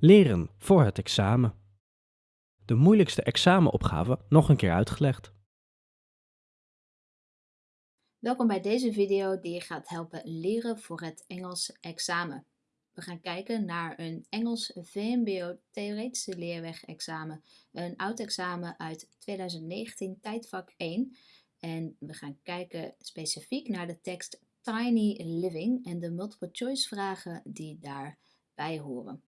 Leren voor het examen. De moeilijkste examenopgave nog een keer uitgelegd. Welkom bij deze video die je gaat helpen leren voor het Engels examen. We gaan kijken naar een Engels VMBO Theoretische Leerweg examen. Een oud examen uit 2019, tijdvak 1. En we gaan kijken specifiek naar de tekst Tiny Living en de multiple choice vragen die daarbij horen.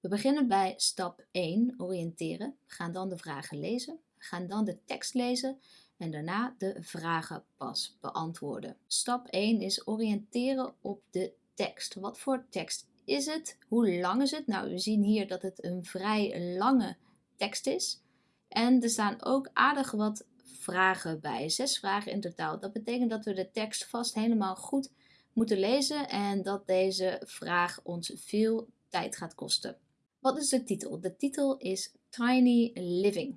We beginnen bij stap 1, oriënteren. We gaan dan de vragen lezen, we gaan dan de tekst lezen en daarna de vragen pas beantwoorden. Stap 1 is oriënteren op de tekst. Wat voor tekst is het? Hoe lang is het? Nou, we zien hier dat het een vrij lange tekst is. En er staan ook aardig wat vragen bij. Zes vragen in totaal. Dat betekent dat we de tekst vast helemaal goed moeten lezen en dat deze vraag ons veel tijd gaat kosten. Wat is de titel? De titel is Tiny Living.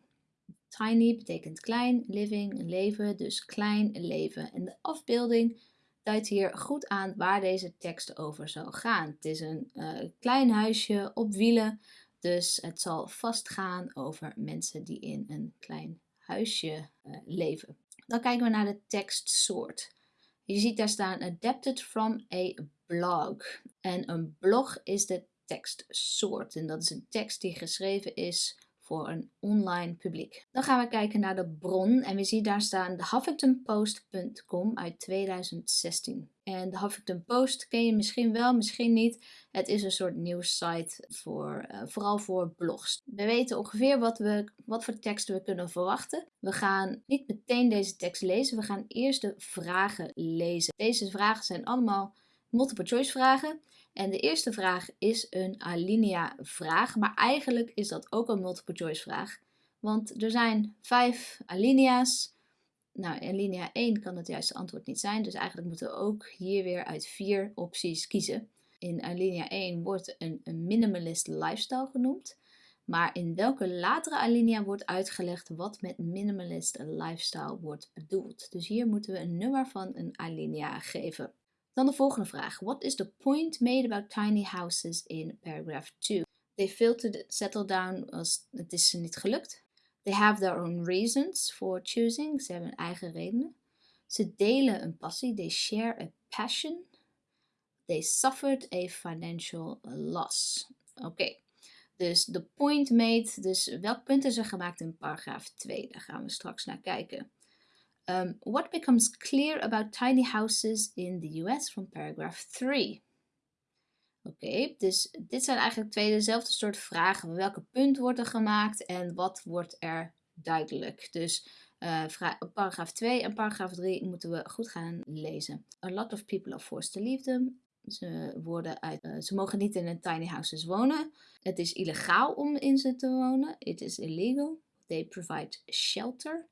Tiny betekent klein, living, leven, dus klein leven. En de afbeelding duidt hier goed aan waar deze tekst over zal gaan. Het is een uh, klein huisje op wielen, dus het zal vast gaan over mensen die in een klein huisje uh, leven. Dan kijken we naar de tekstsoort. Je ziet daar staan adapted from a blog. En een blog is de tekstsoort. En dat is een tekst die geschreven is voor een online publiek. Dan gaan we kijken naar de bron en we zien daar staan de HuffingtonPost.com uit 2016. En de Huffington Post ken je misschien wel, misschien niet. Het is een soort nieuwssite voor, uh, vooral voor blogs. We weten ongeveer wat, we, wat voor teksten we kunnen verwachten. We gaan niet meteen deze tekst lezen, we gaan eerst de vragen lezen. Deze vragen zijn allemaal multiple choice vragen. En de eerste vraag is een alinea vraag, maar eigenlijk is dat ook een multiple choice vraag. Want er zijn vijf alinea's. Nou, alinea 1 kan het juiste antwoord niet zijn, dus eigenlijk moeten we ook hier weer uit vier opties kiezen. In alinea 1 wordt een, een minimalist lifestyle genoemd. Maar in welke latere alinea wordt uitgelegd wat met minimalist lifestyle wordt bedoeld. Dus hier moeten we een nummer van een alinea geven. Dan de volgende vraag. What is the point made about tiny houses in paragraph 2? They failed to settle down als het is ze niet gelukt. They have their own reasons for choosing. Ze hebben eigen redenen. Ze delen een passie. They share a passion. They suffered a financial loss. Oké. Dus de point made, dus welk punt is er gemaakt in paragraaf 2? Daar gaan we straks naar kijken. Um, what becomes clear about tiny houses in the US from paragraph 3? Oké, dus dit zijn eigenlijk twee dezelfde soort vragen. Welke punt wordt er gemaakt en wat wordt er duidelijk? Dus uh, paragraaf 2 en paragraaf 3 moeten we goed gaan lezen. A lot of people are forced to leave them. Ze, worden uit, uh, ze mogen niet in een tiny houses wonen. Het is illegaal om in ze te wonen. It is illegal. They provide shelter.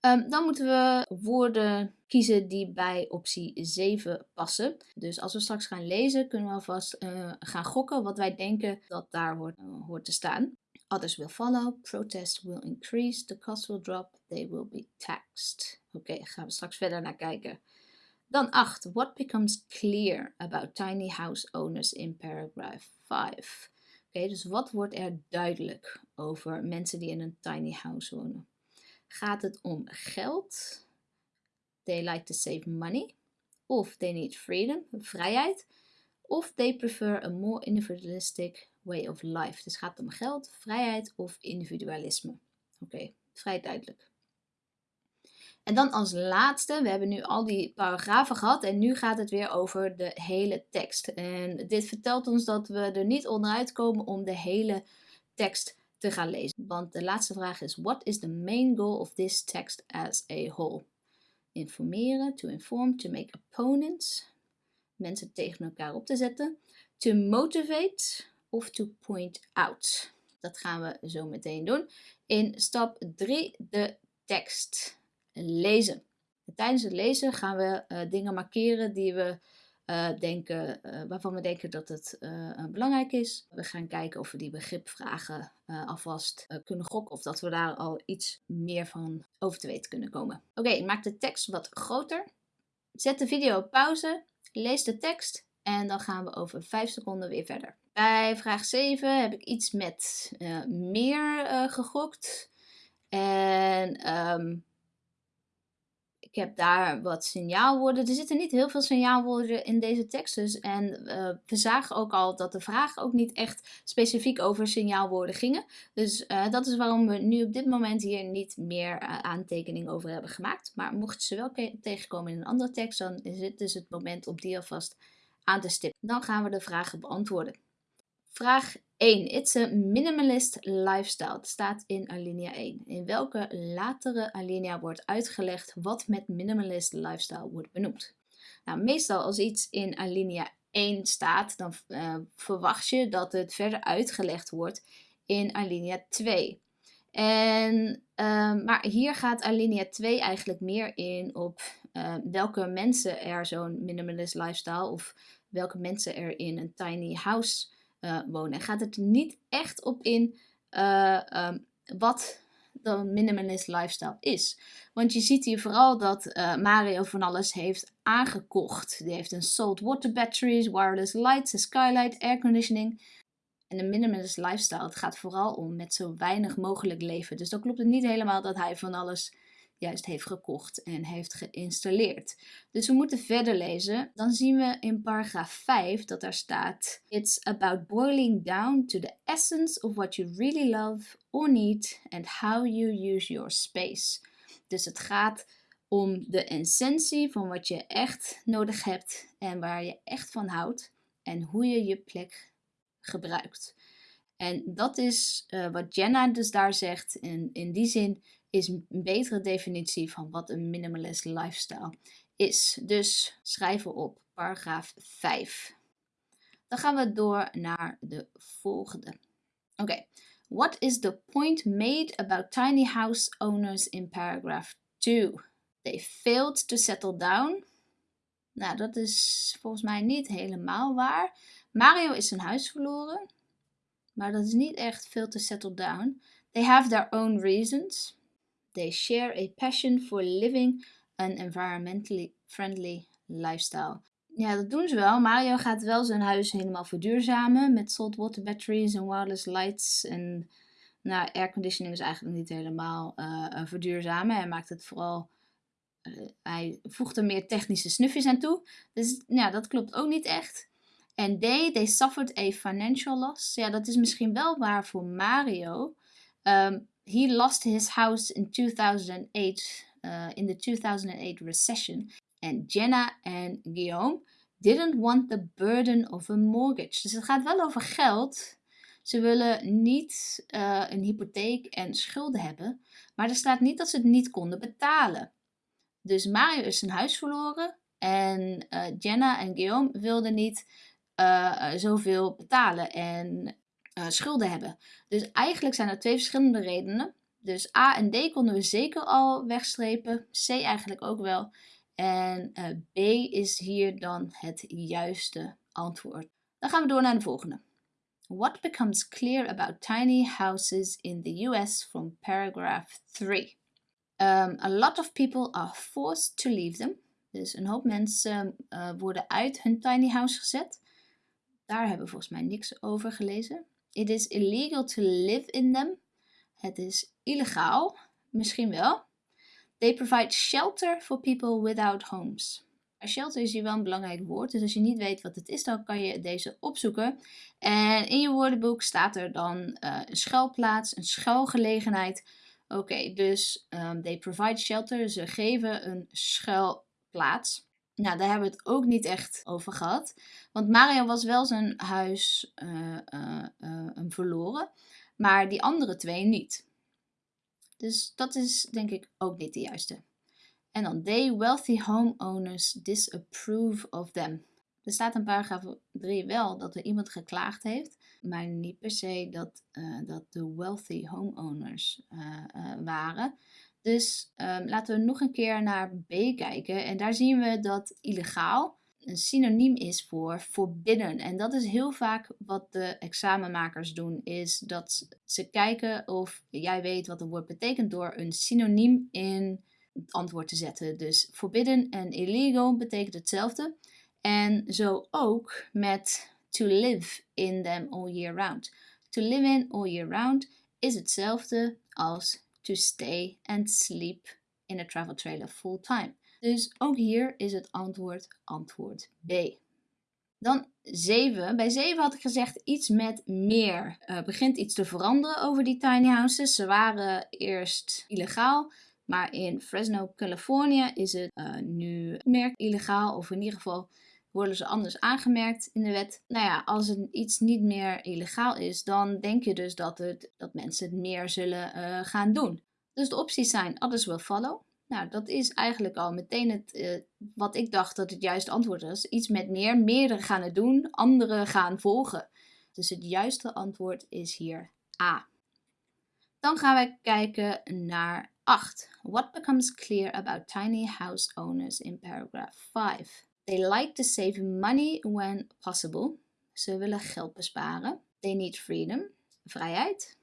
Um, dan moeten we woorden kiezen die bij optie 7 passen. Dus als we straks gaan lezen, kunnen we alvast uh, gaan gokken wat wij denken dat daar hoort, uh, hoort te staan. Others will follow, protest will increase, the cost will drop, they will be taxed. Oké, gaan we straks verder naar kijken. Dan 8. What becomes clear about tiny house owners in paragraph 5? Oké, dus wat wordt er duidelijk over mensen die in een tiny house wonen? Gaat het om geld? They like to save money. Of they need freedom, vrijheid. Of they prefer a more individualistic way of life. Dus gaat het om geld, vrijheid of individualisme. Oké, vrij duidelijk. En dan als laatste, we hebben nu al die paragrafen gehad en nu gaat het weer over de hele tekst. En dit vertelt ons dat we er niet onderuit komen om de hele tekst te gaan lezen. Want de laatste vraag is: What is the main goal of this text as a whole? Informeren, to inform, to make opponents, mensen tegen elkaar op te zetten, to motivate of to point out. Dat gaan we zo meteen doen. In stap 3 de tekst lezen. Tijdens het lezen gaan we uh, dingen markeren die we uh, denken, uh, waarvan we denken dat het uh, belangrijk is. We gaan kijken of we die begripvragen alvast kunnen gokken of dat we daar al iets meer van over te weten kunnen komen. Oké, maak de tekst wat groter. Zet de video op pauze, lees de tekst en dan gaan we over 5 seconden weer verder. Bij vraag 7 heb ik iets met meer gegokt. En um, ik heb daar wat signaalwoorden. Er zitten niet heel veel signaalwoorden in deze tekst. Dus, en uh, we zagen ook al dat de vragen ook niet echt specifiek over signaalwoorden gingen. Dus uh, dat is waarom we nu op dit moment hier niet meer uh, aantekeningen over hebben gemaakt. Maar mocht ze wel tegenkomen in een andere tekst, dan is dit dus het moment om die alvast aan te stippen. Dan gaan we de vragen beantwoorden. Vraag 1. It's a minimalist lifestyle. Het staat in alinea 1. In welke latere alinea wordt uitgelegd wat met minimalist lifestyle wordt benoemd? Nou, meestal als iets in alinea 1 staat, dan uh, verwacht je dat het verder uitgelegd wordt in alinea 2. En, uh, maar hier gaat alinea 2 eigenlijk meer in op uh, welke mensen er zo'n minimalist lifestyle of welke mensen er in een tiny house uh, wonen. Gaat het niet echt op in uh, um, wat de minimalist lifestyle is. Want je ziet hier vooral dat uh, Mario van alles heeft aangekocht. Die heeft een salt water batteries, wireless lights, een skylight, airconditioning. En de minimalist lifestyle, het gaat vooral om met zo weinig mogelijk leven. Dus dan klopt het niet helemaal dat hij van alles juist heeft gekocht en heeft geïnstalleerd. Dus we moeten verder lezen. Dan zien we in paragraaf 5 dat daar staat: It's about boiling down to the essence of what you really love or need and how you use your space. Dus het gaat om de essentie van wat je echt nodig hebt en waar je echt van houdt en hoe je je plek gebruikt. En dat is uh, wat Jenna dus daar zegt. En in die zin is een betere definitie van wat een minimalist lifestyle is. Dus schrijven op paragraaf 5. Dan gaan we door naar de volgende. Oké. What is the point made about tiny house owners in paragraph 2? They failed to settle down. Nou, dat is volgens mij niet helemaal waar. Mario is zijn huis verloren. Maar dat is niet echt veel to settle down. They have their own reasons. They share a passion for living an environmentally friendly lifestyle. Ja, dat doen ze wel. Mario gaat wel zijn huis helemaal verduurzamen met saltwater batteries en wireless lights. En nou, airconditioning is eigenlijk niet helemaal uh, verduurzamen. Hij maakt het vooral. Uh, hij voegt er meer technische snufjes aan toe. Dus ja, dat klopt ook niet echt. En they, they suffered a financial loss. Ja, dat is misschien wel waar voor Mario. Um, he lost his house in 2008 uh, in the 2008 recession. And Jenna en Guillaume didn't want the burden of a mortgage. Dus het gaat wel over geld. Ze willen niet uh, een hypotheek en schulden hebben. Maar er staat niet dat ze het niet konden betalen. Dus Mario is zijn huis verloren. En uh, Jenna en Guillaume wilden niet uh, zoveel betalen. En uh, schulden hebben. Dus eigenlijk zijn er twee verschillende redenen. Dus A en D konden we zeker al wegstrepen. C eigenlijk ook wel. En uh, B is hier dan het juiste antwoord. Dan gaan we door naar de volgende. What becomes clear about tiny houses in the US from paragraph 3? Um, a lot of people are forced to leave them. Dus een hoop mensen uh, worden uit hun tiny house gezet. Daar hebben we volgens mij niks over gelezen. It is illegal to live in them. Het is illegaal, misschien wel. They provide shelter for people without homes. Shelter is hier wel een belangrijk woord, dus als je niet weet wat het is, dan kan je deze opzoeken. En in je woordenboek staat er dan uh, een schuilplaats, een schuilgelegenheid. Oké, dus um, they provide shelter, ze geven een schuilplaats. Nou, daar hebben we het ook niet echt over gehad. Want Mario was wel zijn huis uh, verloren, maar die andere twee niet. Dus dat is denk ik ook niet de juiste. En dan they wealthy homeowners disapprove of them. Er staat in paragraaf 3 wel dat er iemand geklaagd heeft, maar niet per se dat, dat de wealthy homeowners waren. Dus um, laten we nog een keer naar B kijken. En daar zien we dat illegaal een synoniem is voor forbidden. En dat is heel vaak wat de examenmakers doen, is dat ze kijken of jij weet wat een woord betekent door een synoniem in het antwoord te zetten. Dus forbidden en illegal betekent hetzelfde. En zo ook met to live in them all year round. To live in all year round is hetzelfde als to stay and sleep in a travel trailer full time. Dus ook hier is het antwoord antwoord B. Dan 7. Bij 7 had ik gezegd iets met meer. Uh, begint iets te veranderen over die tiny houses. Ze waren eerst illegaal. Maar in Fresno, Californië is het uh, nu meer illegaal. Of in ieder geval worden ze anders aangemerkt in de wet. Nou ja, als het iets niet meer illegaal is, dan denk je dus dat, het, dat mensen het meer zullen uh, gaan doen. Dus de opties zijn others will follow. Nou, dat is eigenlijk al meteen het, uh, wat ik dacht dat het juiste antwoord was. Iets met meer. Meerdere gaan het doen, anderen gaan volgen. Dus het juiste antwoord is hier A. Dan gaan we kijken naar 8. What becomes clear about tiny house owners in paragraph 5? They like to save money when possible. Ze willen geld besparen. They need freedom. Vrijheid.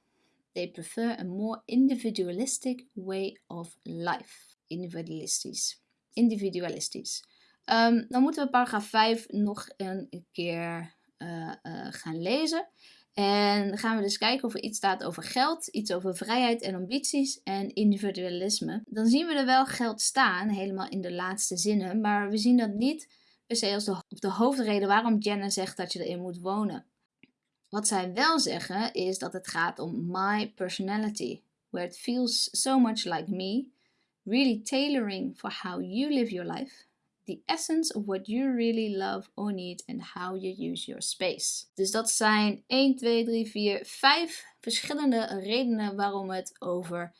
They prefer a more individualistic way of life individualistisch. Individualistisch. Um, dan moeten we paragraaf 5 nog een keer uh, uh, gaan lezen. En dan gaan we dus kijken of er iets staat over geld, iets over vrijheid en ambities en individualisme. Dan zien we er wel geld staan, helemaal in de laatste zinnen, maar we zien dat niet per se als de, de hoofdreden waarom Jenna zegt dat je erin moet wonen. Wat zij wel zeggen is dat het gaat om my personality, where it feels so much like me really tailoring for how you live your life, the essence of what you really love or need and how you use your space. Dus dat zijn 1, 2, 3, 4, 5 verschillende redenen waarom het over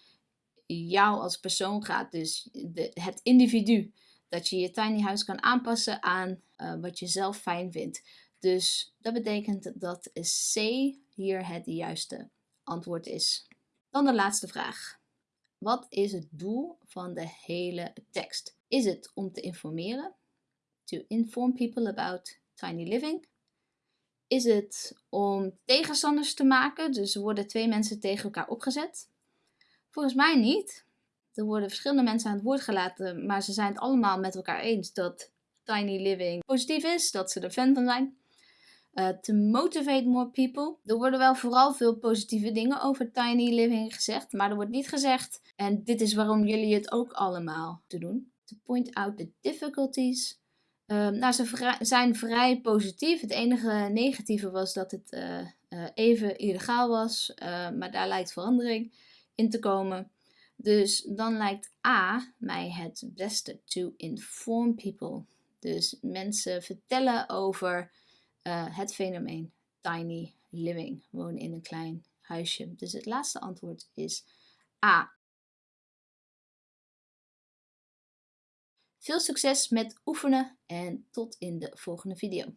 jou als persoon gaat. Dus de, het individu. Dat je je tiny house kan aanpassen aan uh, wat je zelf fijn vindt. Dus dat betekent dat C hier het juiste antwoord is. Dan de laatste vraag. Wat is het doel van de hele tekst? Is het om te informeren? To inform people about tiny living? Is het om tegenstanders te maken? Dus worden twee mensen tegen elkaar opgezet? Volgens mij niet. Er worden verschillende mensen aan het woord gelaten, maar ze zijn het allemaal met elkaar eens dat tiny living positief is, dat ze er fan van zijn. Uh, to motivate more people. Er worden wel vooral veel positieve dingen over tiny living gezegd, maar er wordt niet gezegd, en dit is waarom jullie het ook allemaal te doen. To point out the difficulties. Uh, nou, ze zijn vrij positief. Het enige negatieve was dat het uh, even illegaal was, maar daar lijkt verandering in te komen. Dus dan lijkt A mij het beste to inform people. Dus mensen vertellen over uh, het fenomeen tiny living, wonen in een klein huisje. Dus het laatste antwoord is A. Veel succes met oefenen en tot in de volgende video.